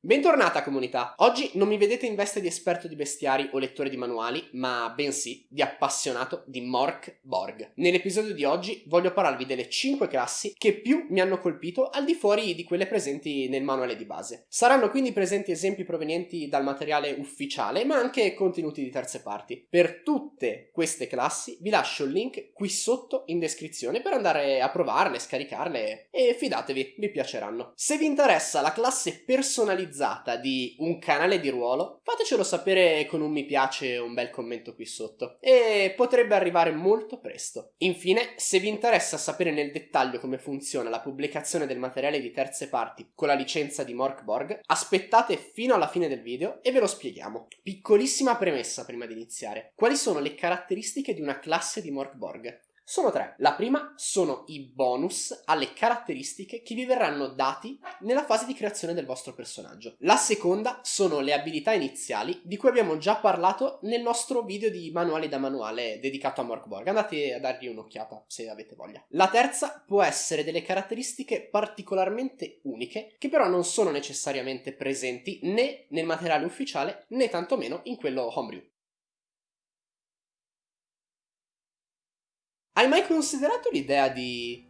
Bentornata comunità! Oggi non mi vedete in veste di esperto di bestiari o lettore di manuali, ma bensì di appassionato di Mork Borg. Nell'episodio di oggi voglio parlarvi delle 5 classi che più mi hanno colpito al di fuori di quelle presenti nel manuale di base. Saranno quindi presenti esempi provenienti dal materiale ufficiale, ma anche contenuti di terze parti. Per tutte queste classi vi lascio il link qui sotto in descrizione per andare a provarle, scaricarle e fidatevi, vi piaceranno. Se vi interessa la classe personalizzata personalizzata di un canale di ruolo, fatecelo sapere con un mi piace o un bel commento qui sotto. E potrebbe arrivare molto presto. Infine, se vi interessa sapere nel dettaglio come funziona la pubblicazione del materiale di terze parti con la licenza di Morkborg, aspettate fino alla fine del video e ve lo spieghiamo. Piccolissima premessa prima di iniziare. Quali sono le caratteristiche di una classe di Morkborg? Sono tre. La prima sono i bonus alle caratteristiche che vi verranno dati nella fase di creazione del vostro personaggio. La seconda sono le abilità iniziali di cui abbiamo già parlato nel nostro video di manuali da manuale dedicato a Morkborg. Andate a dargli un'occhiata se avete voglia. La terza può essere delle caratteristiche particolarmente uniche che però non sono necessariamente presenti né nel materiale ufficiale né tantomeno in quello homebrew. Hai mai considerato l'idea di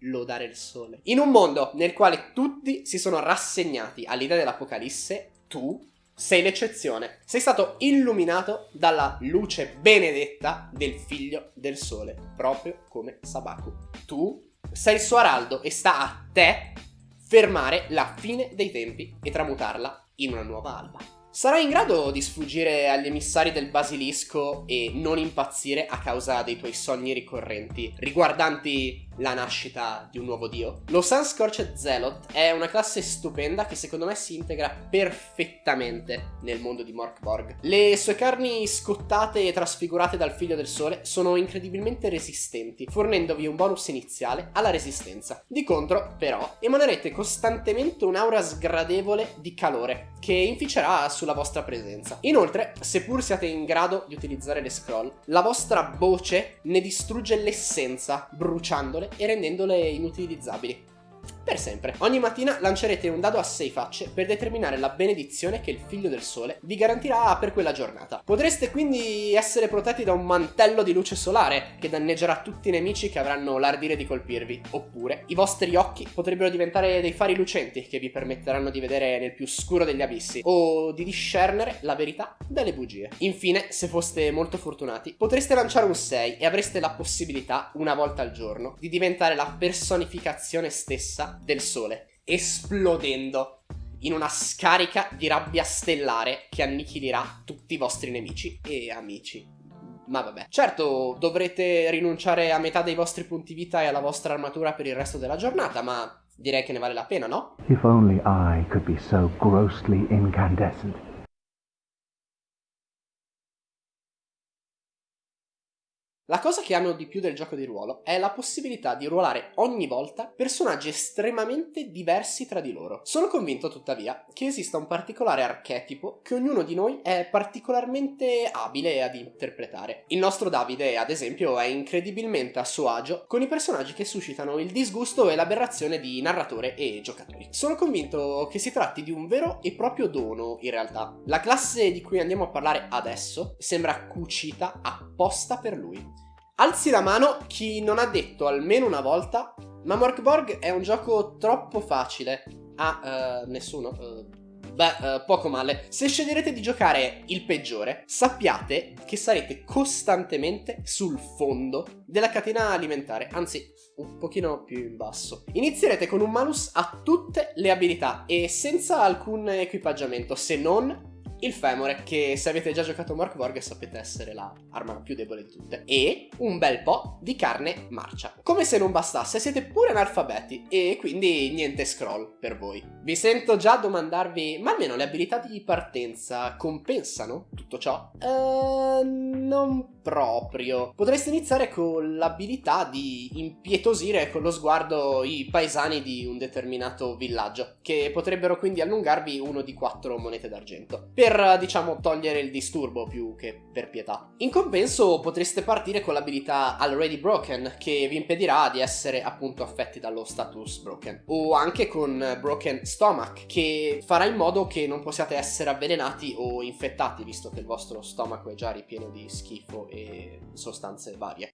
lodare il sole? In un mondo nel quale tutti si sono rassegnati all'idea dell'apocalisse, tu sei l'eccezione. Sei stato illuminato dalla luce benedetta del figlio del sole, proprio come Sabaku. Tu sei il suo araldo e sta a te fermare la fine dei tempi e tramutarla in una nuova alba. Sarai in grado di sfuggire agli emissari del basilisco e non impazzire a causa dei tuoi sogni ricorrenti. Riguardanti la nascita di un nuovo dio. Lo Sun Scorched Zealot è una classe stupenda che secondo me si integra perfettamente nel mondo di Morkborg. Le sue carni scottate e trasfigurate dal figlio del sole sono incredibilmente resistenti, fornendovi un bonus iniziale alla resistenza. Di contro, però, emanerete costantemente un'aura sgradevole di calore che inficerà sulla vostra presenza. Inoltre, seppur siate in grado di utilizzare le scroll, la vostra voce ne distrugge l'essenza, bruciandole e rendendole inutilizzabili per sempre. Ogni mattina lancerete un dado a 6 facce per determinare la benedizione che il figlio del sole vi garantirà per quella giornata. Potreste quindi essere protetti da un mantello di luce solare che danneggerà tutti i nemici che avranno l'ardire di colpirvi, oppure i vostri occhi potrebbero diventare dei fari lucenti che vi permetteranno di vedere nel più scuro degli abissi o di discernere la verità dalle bugie. Infine, se foste molto fortunati, potreste lanciare un 6 e avreste la possibilità, una volta al giorno, di diventare la personificazione stessa del sole, esplodendo in una scarica di rabbia stellare che annichilirà tutti i vostri nemici e amici. Ma vabbè. Certo, dovrete rinunciare a metà dei vostri punti vita e alla vostra armatura per il resto della giornata, ma direi che ne vale la pena, no? If only I could be so grossly incandescent. La cosa che amo di più del gioco di ruolo è la possibilità di ruolare ogni volta personaggi estremamente diversi tra di loro. Sono convinto tuttavia che esista un particolare archetipo che ognuno di noi è particolarmente abile ad interpretare. Il nostro Davide, ad esempio, è incredibilmente a suo agio con i personaggi che suscitano il disgusto e l'aberrazione di narratore e giocatori. Sono convinto che si tratti di un vero e proprio dono, in realtà. La classe di cui andiamo a parlare adesso sembra cucita apposta per lui. Alzi la mano chi non ha detto almeno una volta ma Morkborg è un gioco troppo facile. Ah, uh, nessuno? Uh, beh, uh, poco male. Se sceglierete di giocare il peggiore, sappiate che sarete costantemente sul fondo della catena alimentare, anzi un pochino più in basso. Inizierete con un malus a tutte le abilità e senza alcun equipaggiamento, se non il femore, che se avete già giocato a Morkborg sapete essere l'arma più debole di tutte, e un bel po' di carne marcia. Come se non bastasse, siete pure analfabeti e quindi niente scroll per voi. Vi sento già domandarvi, ma almeno le abilità di partenza compensano tutto ciò? Uh, non proprio. Potreste iniziare con l'abilità di impietosire con lo sguardo i paesani di un determinato villaggio, che potrebbero quindi allungarvi uno di quattro monete d'argento, per diciamo togliere il disturbo più che per pietà. In compenso potreste partire con l'abilità Already Broken, che vi impedirà di essere appunto affetti dallo status broken, o anche con Broken Stomach, che farà in modo che non possiate essere avvelenati o infettati, visto che il vostro stomaco è già ripieno di schifo e sostanze varie.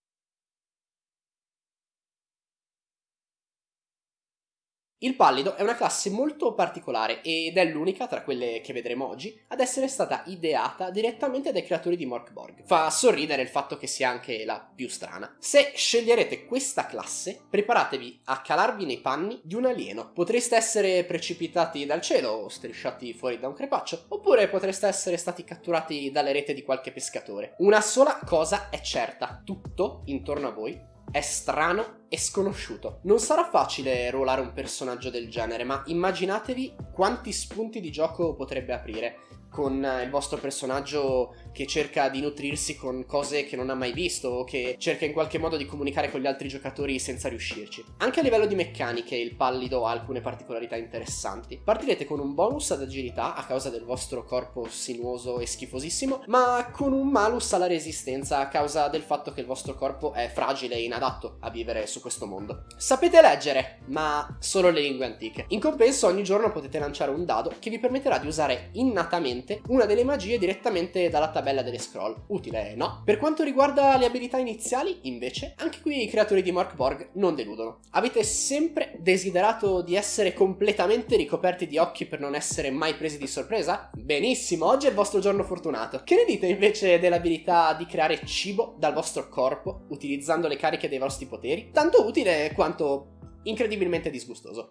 Il pallido è una classe molto particolare ed è l'unica tra quelle che vedremo oggi ad essere stata ideata direttamente dai creatori di Morkborg. Fa sorridere il fatto che sia anche la più strana. Se sceglierete questa classe, preparatevi a calarvi nei panni di un alieno. Potreste essere precipitati dal cielo o strisciati fuori da un crepaccio, oppure potreste essere stati catturati dalle rete di qualche pescatore. Una sola cosa è certa, tutto intorno a voi è strano e sconosciuto. Non sarà facile ruolare un personaggio del genere, ma immaginatevi quanti spunti di gioco potrebbe aprire con il vostro personaggio che cerca di nutrirsi con cose che non ha mai visto o che cerca in qualche modo di comunicare con gli altri giocatori senza riuscirci. Anche a livello di meccaniche il pallido ha alcune particolarità interessanti. Partirete con un bonus ad agilità a causa del vostro corpo sinuoso e schifosissimo, ma con un malus alla resistenza a causa del fatto che il vostro corpo è fragile e inadatto a vivere su questo mondo. Sapete leggere, ma solo le lingue antiche. In compenso ogni giorno potete lanciare un dado che vi permetterà di usare innatamente direttamente una delle magie direttamente dalla tabella delle scroll. Utile, no? Per quanto riguarda le abilità iniziali, invece, anche qui i creatori di Mark Borg non deludono. Avete sempre desiderato di essere completamente ricoperti di occhi per non essere mai presi di sorpresa? Benissimo, oggi è il vostro giorno fortunato. Che ne dite invece dell'abilità di creare cibo dal vostro corpo utilizzando le cariche dei vostri poteri? Tanto utile quanto incredibilmente disgustoso.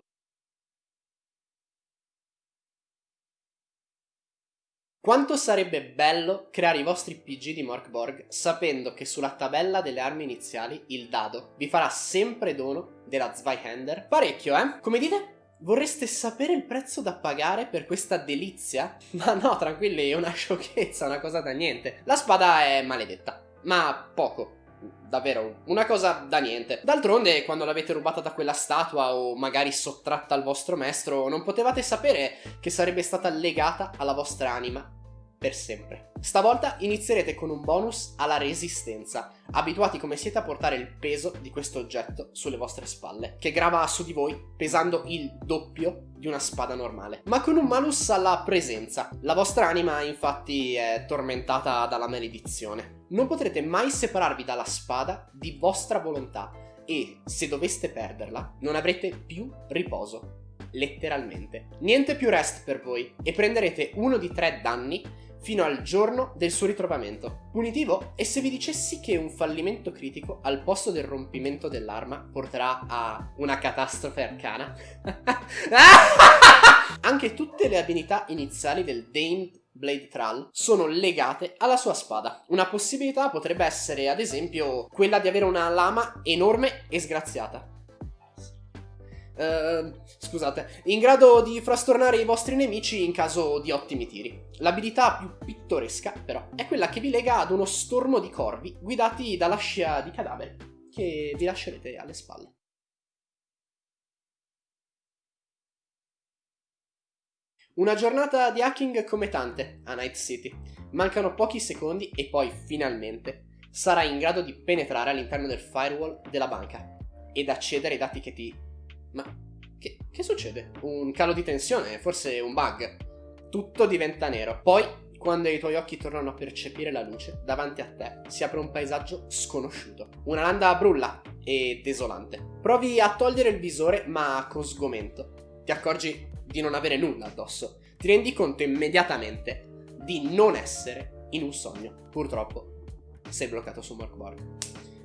Quanto sarebbe bello creare i vostri PG di Morkborg sapendo che sulla tabella delle armi iniziali il dado vi farà sempre dono della Zweihander? Parecchio, eh? Come dite? Vorreste sapere il prezzo da pagare per questa delizia? Ma no, tranquilli, è una sciocchezza, una cosa da niente. La spada è maledetta, ma poco. Davvero, una cosa da niente. D'altronde, quando l'avete rubata da quella statua o magari sottratta al vostro maestro, non potevate sapere che sarebbe stata legata alla vostra anima per sempre. Stavolta inizierete con un bonus alla resistenza, abituati come siete a portare il peso di questo oggetto sulle vostre spalle, che grava su di voi pesando il doppio di una spada normale, ma con un malus alla presenza. La vostra anima infatti è tormentata dalla maledizione. Non potrete mai separarvi dalla spada di vostra volontà e se doveste perderla non avrete più riposo letteralmente. Niente più rest per voi e prenderete uno di tre danni fino al giorno del suo ritrovamento. Punitivo? E se vi dicessi che un fallimento critico al posto del rompimento dell'arma porterà a una catastrofe arcana? Anche tutte le abilità iniziali del Dane Blade Thrall sono legate alla sua spada. Una possibilità potrebbe essere, ad esempio, quella di avere una lama enorme e sgraziata. Uh, scusate, in grado di frastornare i vostri nemici in caso di ottimi tiri. L'abilità più pittoresca, però, è quella che vi lega ad uno stormo di corvi guidati dalla scia di cadaveri che vi lascerete alle spalle. Una giornata di hacking come tante a Night City. Mancano pochi secondi e poi, finalmente, sarai in grado di penetrare all'interno del firewall della banca ed accedere ai dati che ti ma che, che succede? Un calo di tensione? Forse un bug? Tutto diventa nero. Poi, quando i tuoi occhi tornano a percepire la luce, davanti a te si apre un paesaggio sconosciuto. Una landa brulla e desolante. Provi a togliere il visore, ma con sgomento. Ti accorgi di non avere nulla addosso. Ti rendi conto immediatamente di non essere in un sogno. Purtroppo, sei bloccato su Morkborg.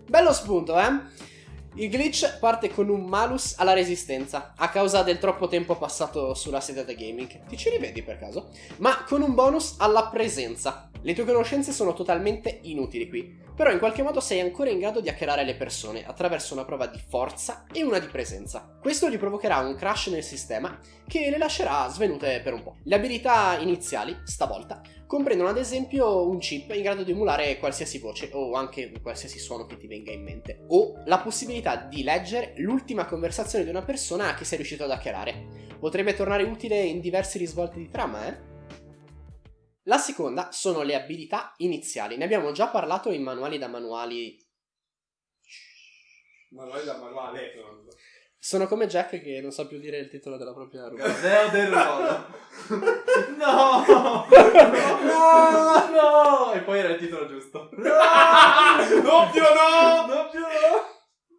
Bello spunto, eh? Il glitch parte con un malus alla resistenza, a causa del troppo tempo passato sulla sedia da gaming. Ti ci rivedi per caso? Ma con un bonus alla presenza. Le tue conoscenze sono totalmente inutili qui, però in qualche modo sei ancora in grado di hackerare le persone attraverso una prova di forza e una di presenza. Questo gli provocherà un crash nel sistema che le lascerà svenute per un po'. Le abilità iniziali, stavolta, comprendono ad esempio un chip in grado di emulare qualsiasi voce o anche qualsiasi suono che ti venga in mente, o la possibilità di leggere l'ultima conversazione di una persona che sei riuscito ad hackerare. Potrebbe tornare utile in diversi risvolti di trama, eh? La seconda sono le abilità iniziali, ne abbiamo già parlato in manuali da manuali. Manuali da manuale. Sono come Jack che non sa più dire il titolo della propria rubrica. Deo del ruolo. No! No! No! E poi era il titolo giusto. Doppio no! Doppio no!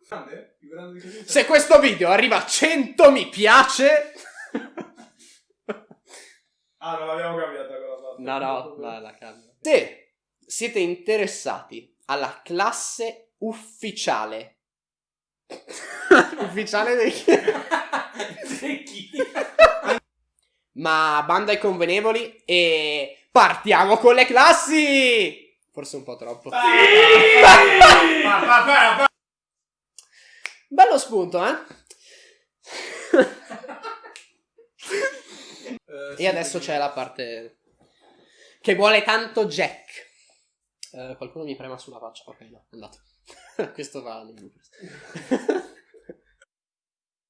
Grande? Più grande di così? Se questo video arriva a 100 mi piace... Ah, non l'abbiamo cambiata. No, no, no, la cambio. Se siete interessati alla classe ufficiale... ufficiale dei... Di chi? Ma banda ai convenevoli e partiamo con le classi! Forse un po' troppo. Pa. Bello spunto, eh? Eh, E sì, adesso c'è la parte che vuole tanto Jack. Eh, qualcuno mi prema sulla faccia. Ok, no, è andato. Questo va nei bloopers.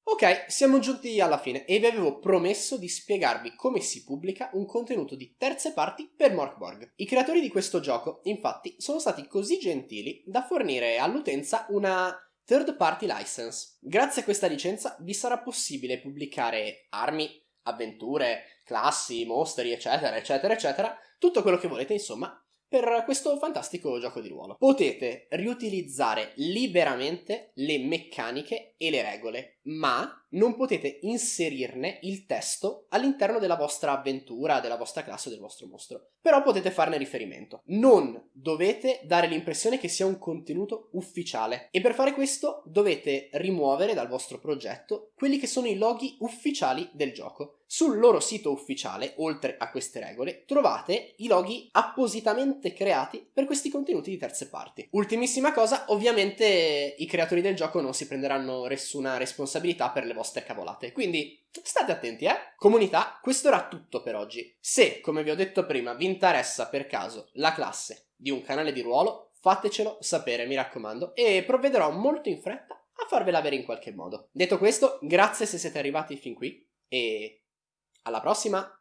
ok, siamo giunti alla fine e vi avevo promesso di spiegarvi come si pubblica un contenuto di terze parti per Morkborg. I creatori di questo gioco, infatti, sono stati così gentili da fornire all'utenza una third party license. Grazie a questa licenza vi sarà possibile pubblicare armi, avventure, classi, mostri, eccetera, eccetera, eccetera, tutto quello che volete, insomma, per questo fantastico gioco di ruolo. Potete riutilizzare liberamente le meccaniche e le regole, ma non potete inserirne il testo all'interno della vostra avventura, della vostra classe del vostro mostro. Però potete farne riferimento. Non dovete dare l'impressione che sia un contenuto ufficiale e per fare questo dovete rimuovere dal vostro progetto quelli che sono i loghi ufficiali del gioco. Sul loro sito ufficiale, oltre a queste regole, trovate i loghi appositamente creati per questi contenuti di terze parti. Ultimissima cosa, ovviamente i creatori del gioco non si prenderanno nessuna responsabilità per le vostre cavolate, quindi state attenti, eh? Comunità, questo era tutto per oggi. Se, come vi ho detto prima, vi interessa per caso la classe di un canale di ruolo, fatecelo sapere, mi raccomando, e provvederò molto in fretta a farvela avere in qualche modo. Detto questo, grazie se siete arrivati fin qui e alla prossima!